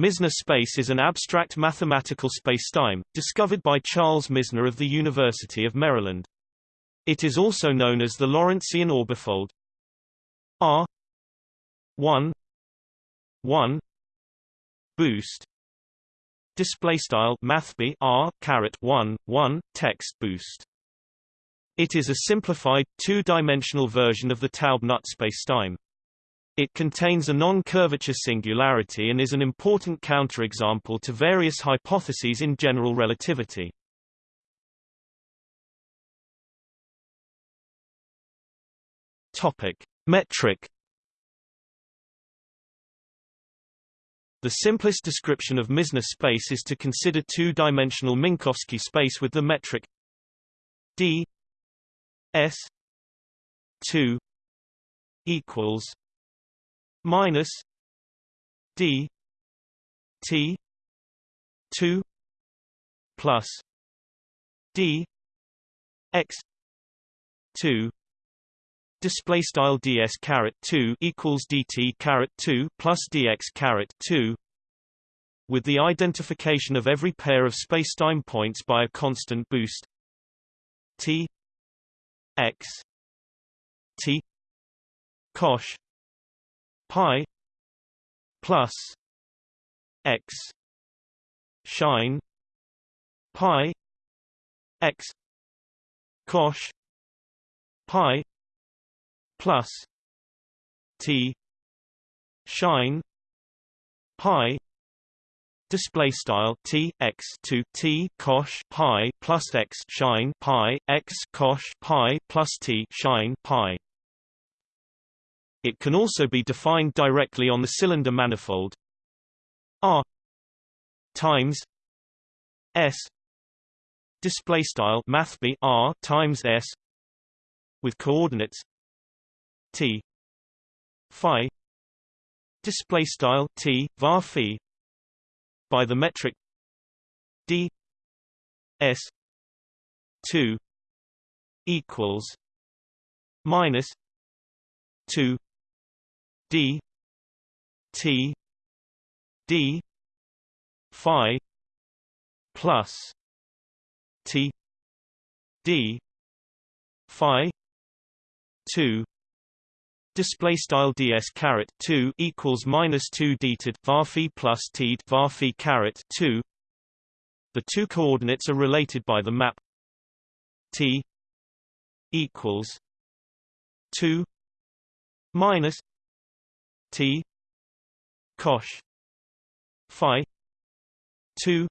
Misner space is an abstract mathematical spacetime, discovered by Charles Misner of the University of Maryland. It is also known as the Lorentzian orbifold. R. 1 1 boost. Display style mathb r caret 1 1 text boost. It is a simplified two-dimensional version of the Taub-NUT spacetime it contains a non-curvature singularity and is an important counterexample to various hypotheses in general relativity. Topic: Metric The simplest description of Misner space is to consider two-dimensional Minkowski space with the metric d s 2 equals minus d t 2 plus d x 2 display style ds caret 2 equals dt caret 2 plus dx caret 2 with the identification of every pair of spacetime points by a constant boost t x t cosh pi plus x sinh pi x cosh pi plus t sinh pi display style t x to t cosh pi plus x sinh pi x cosh pi plus t sinh pi it can also be defined directly on the cylinder manifold. R times S display style mathb R times S with coordinates T phi display style T var phi by the metric D S 2 equals minus 2 d t d phi plus t d phi 2 Display style ds caret two equals minus two dted var phi plus t var phi caret two. The two coordinates are related by the map t equals two minus T. Cosh phi. 2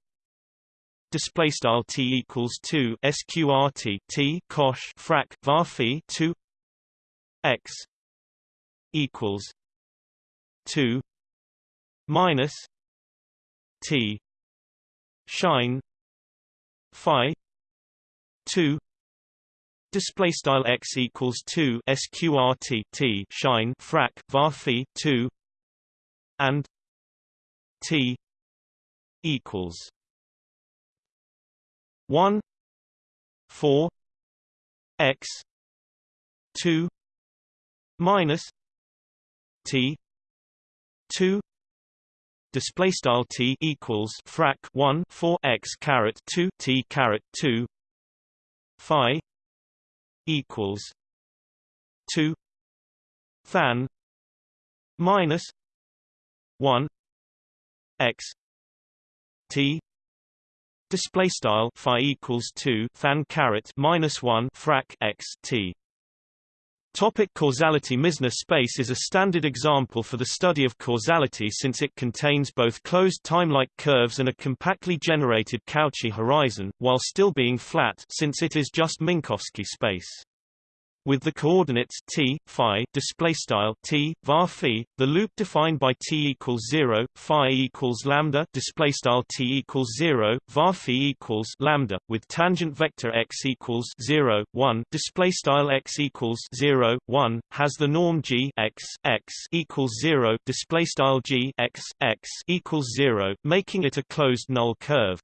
display style T equals 2 sqrt T cosh frac var phi 2 x equals 2 minus T. Sinh. Phi 2 Display style x equals two sqrt t sinh frac var two and t equals one four x two minus t two. Display style t equals frac 1 4 x caret 2 t caret 2 phi equals two tanh minus one x t. Display style phi equals 2 tanh caret minus 1 frac x t Topic causality Misner space is a standard example for the study of causality since it contains both closed time-like curves and a compactly generated Cauchy horizon, while still being flat since it is just Minkowski space. With the coordinates t, phi, display style t, var phi, the loop defined by t equals zero, phi equals lambda, display style t equals zero, var phi equals lambda, with tangent vector x equals zero, one, display style x equals zero, one, has the norm g x x equals zero, display style g x x equals zero, making it a closed null curve.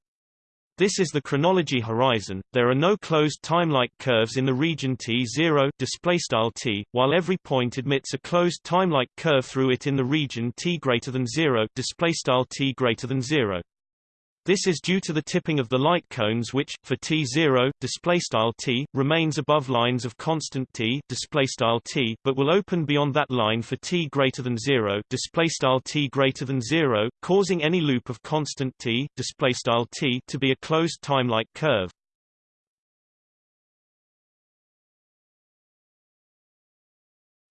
This is the chronology horizon. There are no closed time-like curves in the region T0 displaystyle T, while every point admits a closed time-like curve through it in the region T greater than 0 displaystyle T greater than 0. This is due to the tipping of the light cones which, for T0, displaystyle T, remains above lines of constant T, T, but will open beyond that line for T greater than 0, displaystyle T greater than 0, causing any loop of constant T, T, to be a closed time-like curve.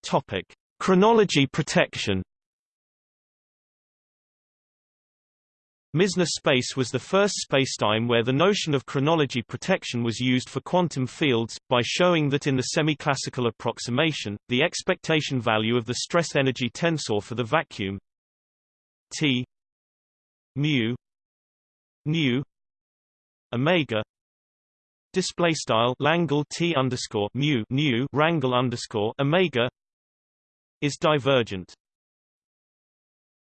Topic: Chronology protection. Misner space was the first spacetime where the notion of chronology protection was used for quantum fields, by showing that in the semi-classical approximation, the expectation value of the stress-energy tensor for the vacuum T mu nu omega display style Langle T underscore mu nu rangle underscore omega is divergent.